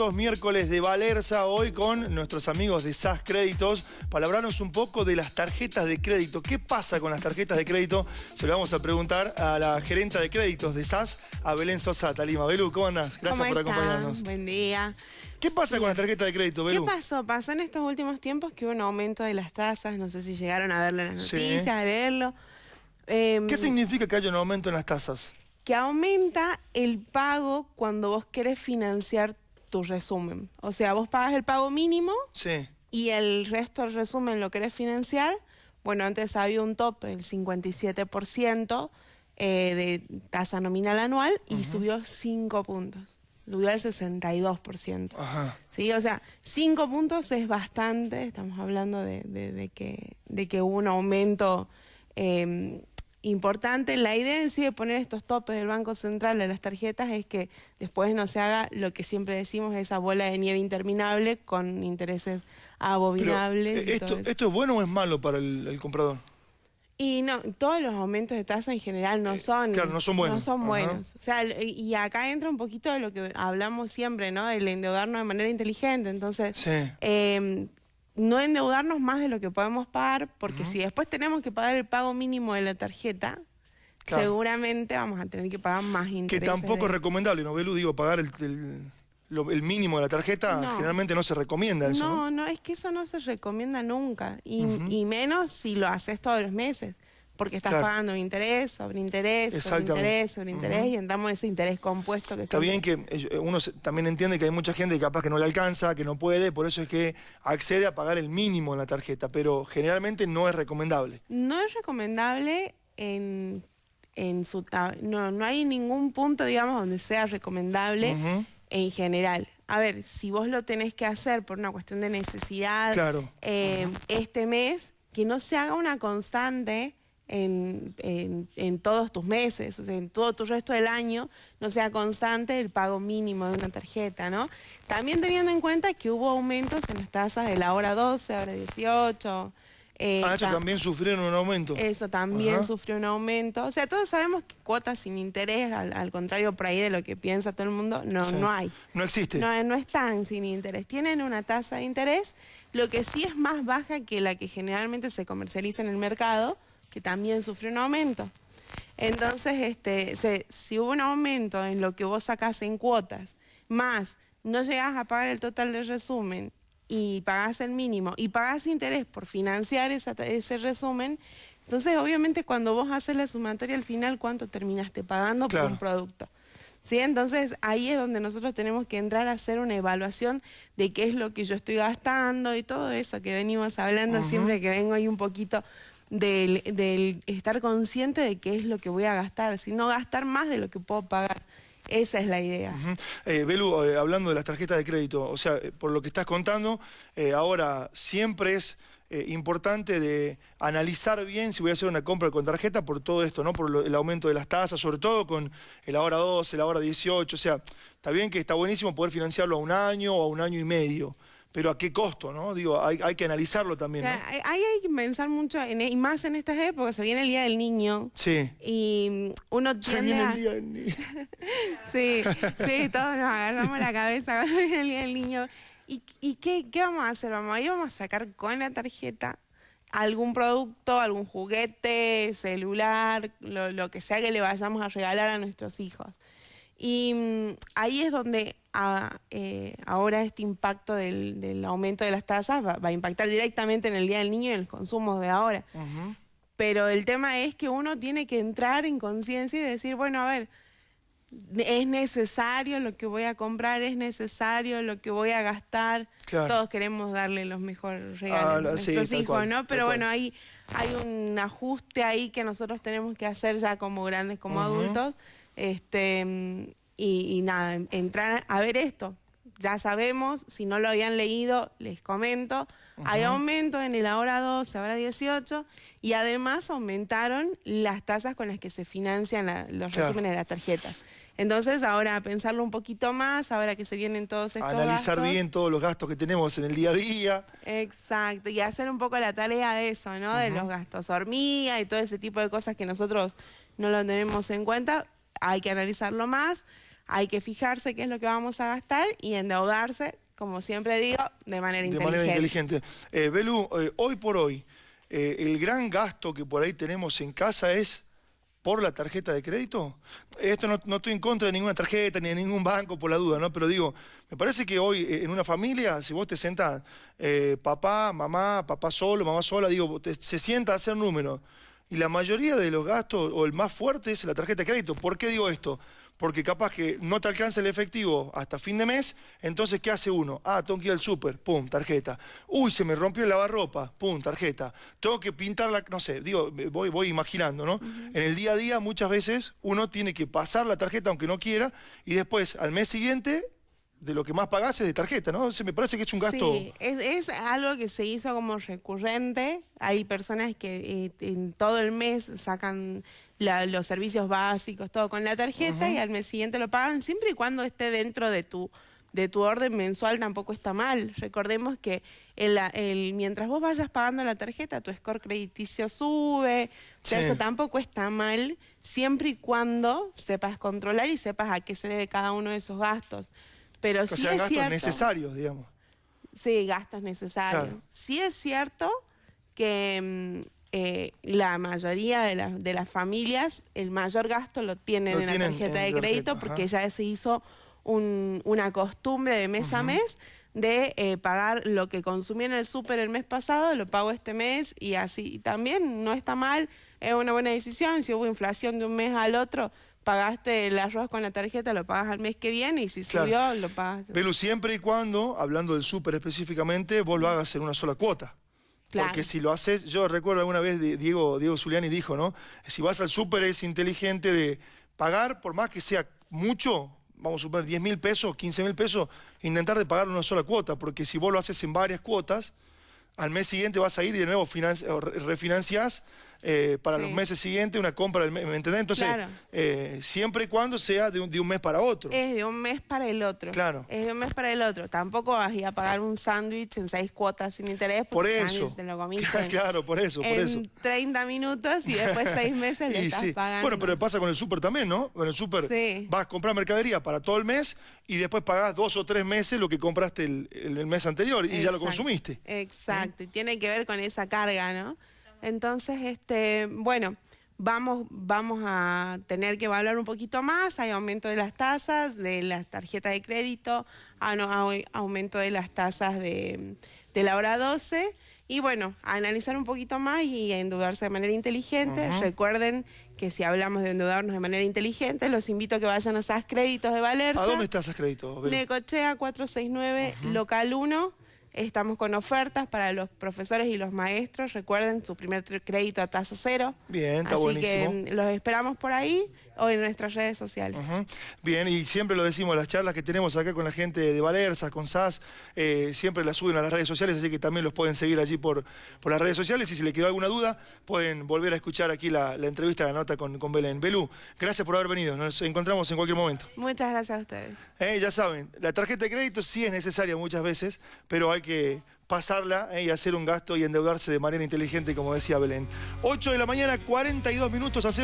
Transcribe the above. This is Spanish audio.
estos miércoles de Valerza, hoy con nuestros amigos de SAS Créditos, para hablarnos un poco de las tarjetas de crédito. ¿Qué pasa con las tarjetas de crédito? Se lo vamos a preguntar a la gerenta de créditos de SAS, a Belén Sosa Talima. Belú, ¿cómo andás? Gracias por acompañarnos. Buen día. ¿Qué pasa con la tarjeta de crédito, Belú? ¿Qué pasó? Pasó en estos últimos tiempos que hubo un aumento de las tasas, no sé si llegaron a verlo en las noticias, a leerlo. Em, ¿Qué significa que haya un aumento en las tasas? Que aumenta el pago cuando vos querés financiar tu resumen. O sea, vos pagas el pago mínimo y el resto del resumen lo querés financiar. Bueno, antes había un tope del 57% eh, de tasa nominal anual y subió 5 puntos. Subió al 62%. Ajá. Sí, o sea, 5 puntos es bastante. Estamos hablando de, que, de que hubo un aumento eh, importante. La idea en sí de poner estos topes del Banco Central a las tarjetas es que después no se haga lo que siempre decimos, esa bola de nieve interminable con intereses abominables. Eh, esto, ¿Esto es bueno o es malo para el, comprador? Y no, todos los aumentos de tasa en general no eh, son, no son buenos. No son buenos. O sea, y acá entra un poquito de lo que hablamos siempre, ¿no? El endeudarnos de manera inteligente. Entonces, sí. eh, no endeudarnos más de lo que podemos pagar, porque si después tenemos que pagar el pago mínimo de la tarjeta, seguramente vamos a tener que pagar más intereses. Que tampoco es recomendable, ¿no, Belu? Digo, pagar el, mínimo de la tarjeta generalmente no se recomienda eso. No, no, es que eso no se recomienda nunca, y, y menos si lo haces todos los meses porque estás pagando interés sobre interés, sobre interés, sobre interés, y entramos en ese interés compuesto que Está bien que eh, uno también entiende que hay mucha gente que capaz que no le alcanza, que no puede, por eso es que accede a pagar el mínimo en la tarjeta, pero generalmente no es recomendable. No es recomendable en, en su... No, no hay ningún punto, digamos, donde sea recomendable en general. A ver, si vos lo tenés que hacer por una cuestión de necesidad eh, este mes, que no se haga una constante en, todos tus meses, o sea, en todo tu resto del año, no sea constante el pago mínimo de una tarjeta, ¿no? También teniendo en cuenta que hubo aumentos en las tasas de la hora 12, hora 18. Eh, ah, eso también sufrieron un aumento. Eso también sufrió un aumento. O sea, todos sabemos que cuotas sin interés, al, contrario por ahí de lo que piensa todo el mundo, no, no hay. No existe. No, no están sin interés. Tienen una tasa de interés, lo que sí es más baja que la que generalmente se comercializa en el mercado, que también sufrió un aumento. Entonces, este, si hubo un aumento en lo que vos sacás en cuotas, más no llegás a pagar el total del resumen y pagás el mínimo y pagás interés por financiar ese resumen, entonces obviamente cuando vos haces la sumatoria al final, ¿cuánto terminaste pagando por un producto? ¿Sí? Entonces ahí es donde nosotros tenemos que entrar a hacer una evaluación de qué es lo que yo estoy gastando y todo eso que venimos hablando siempre que vengo ahí un poquito del, estar consciente de qué es lo que voy a gastar, sino gastar más de lo que puedo pagar. Esa es la idea. Eh, Belu, eh, hablando de las tarjetas de crédito, o sea, eh, por lo que estás contando, ahora siempre es importante de analizar bien si voy a hacer una compra con tarjeta por todo esto, ¿no? Por el aumento de las tasas, sobre todo con el ahora 12, el ahora 18, o sea, está bien que está buenísimo poder financiarlo a un año o a un año y medio, pero a qué costo, ¿no? Digo, hay, que analizarlo también. ¿no? Hay, hay, que pensar mucho, y más en estas épocas, se viene el Día del Niño. Sí. Y uno tiende Se viene el Día del Niño. sí, sí, todos nos agarramos la cabeza cuando viene el Día del Niño. ¿Y, y qué, qué, vamos a hacer? Vamos a ir, vamos a sacar con la tarjeta algún producto, algún juguete, celular, lo, lo que sea que le vayamos a regalar a nuestros hijos. Y mm, ahí es donde eh, ahora este impacto del, aumento de las tasas va, a impactar directamente en el Día del Niño y en el consumo de ahora. Pero el tema es que uno tiene que entrar en conciencia y decir, bueno, a ver, es necesario lo que voy a comprar, es necesario lo que voy a gastar. Todos queremos darle los mejores regalos a ah, nuestros hijos, ¿no? Pero bueno, hay, hay un ajuste ahí que nosotros tenemos que hacer ya como grandes, como adultos, este, y, nada, entrar a ver esto. Ya sabemos, si no lo habían leído, les comento, hay aumento en el ahora 12, ahora 18, y además aumentaron las tasas con las que se financian los resúmenes de las tarjetas. Entonces, ahora a pensarlo un poquito más, ahora que se vienen todos estos Analizar bien todos los gastos que tenemos en el día a día. Exacto, y hacer un poco la tarea de eso, ¿no? De los gastos hormiga y todo ese tipo de cosas que nosotros no lo tenemos en cuenta hay que analizarlo más. Hay que fijarse qué es lo que vamos a gastar y endeudarse, como siempre digo, de manera inteligente. De manera inteligente. Eh, Belu, eh, hoy por hoy, eh, el gran gasto que por ahí tenemos en casa es por la tarjeta de crédito. Esto no, no, estoy en contra de ninguna tarjeta ni de ningún banco por la duda, ¿no? Pero digo, me parece que hoy en una familia, si vos te sentás, papá, mamá, papá solo, mamá sola, digo, se sienta a hacer números. Y la mayoría de los gastos, o el más fuerte, es la tarjeta de crédito. ¿Por qué digo esto? porque capaz que no te alcanza el efectivo hasta fin de mes, entonces ¿qué hace uno? Ah, tengo que ir al súper, pum, tarjeta. Uy, se me rompió el lavarropa, pum, tarjeta. Tengo que pintar la, no sé, digo, voy, voy imaginando, ¿no? En el día a día muchas veces uno tiene que pasar la tarjeta aunque no quiera y después al mes siguiente de lo que más pagás es de tarjeta, ¿no? Se me parece que es un gasto... Sí, es, algo que se hizo como recurrente. Hay personas que eh, en todo el mes sacan los servicios básicos, todo con la tarjeta y al mes siguiente lo pagan, siempre y cuando esté dentro de tu, de tu orden mensual tampoco está mal. Recordemos que el, el, mientras vos vayas pagando la tarjeta, tu score crediticio sube, eso tampoco está mal, siempre y cuando sepas controlar y sepas a qué se debe cada uno de esos gastos. Pero sí es gastos necesarios, digamos. Sí, gastos necesarios. Sí es cierto que... Mm, eh, la mayoría de, de, las familias el mayor gasto lo tienen en la tarjeta de crédito porque ya se hizo una costumbre de mes a mes de eh, pagar lo que consumí en el súper el mes pasado, lo pago este mes y así. también no está mal, es una buena decisión. Si hubo inflación de un mes al otro, pagaste el arroz con la tarjeta, lo pagas al mes que viene y si subió, lo pagas. Pero siempre y cuando, hablando del súper específicamente, vos lo hagas en una sola cuota. Porque si lo haces, yo recuerdo alguna vez Diego, Diego Zuliani dijo, ¿no? Si vas al súper es inteligente de pagar, por más que sea mucho, vamos a suponer 10 mil pesos, 15 mil pesos, intentar de pagar una sola cuota, porque si vos lo haces en varias cuotas, al mes siguiente vas a ir y de nuevo refinancias eh, para los meses siguientes una compra del mes, ¿me entendés? Entonces, eh, siempre y cuando sea de un, de un, mes para otro. Es de un mes para el otro. Claro. Es de un mes para el otro. Tampoco vas a ir a pagar un sándwich en seis cuotas sin interés por eso. te lo comiste claro, por eso, por en 30 minutos y después seis meses le estás pagando. Bueno, pero pasa con el súper también, ¿no? Con el súper vas a comprar mercadería para todo el mes y después pagás dos o tres meses lo que compraste el, mes anterior y ya lo consumiste. Exacto, y tiene que ver con esa carga, ¿no? Entonces, este, bueno, vamos, vamos a tener que evaluar un poquito más, hay aumento de las tasas, de las tarjetas de crédito, ah, hay aumento de las tasas de, la hora 12, y bueno, analizar un poquito más y endeudarse de manera inteligente. Recuerden que si hablamos de endeudarnos de manera inteligente, los invito a que vayan a SAS Créditos de Valerza. ¿A dónde está SAS Créditos? Necochea 469, local 1. Estamos con ofertas para los profesores y los maestros. Recuerden su primer crédito a tasa cero. Bien, está Así que los esperamos por ahí o en nuestras redes sociales. Bien, y siempre lo decimos, las charlas que tenemos acá con la gente de Valerza, con SAS, eh, siempre las suben a las redes sociales, así que también los pueden seguir allí por, por las redes sociales. Y si les quedó alguna duda, pueden volver a escuchar aquí la, entrevista, la nota con, con Belén. Belú, gracias por haber venido. Nos encontramos en cualquier momento. Muchas gracias a ustedes. Eh, ya saben, la tarjeta de crédito sí es necesaria muchas veces, pero hay que pasarla eh, y hacer un gasto y endeudarse de manera inteligente, como decía Belén. 8 de la mañana, 42 minutos, hacemos...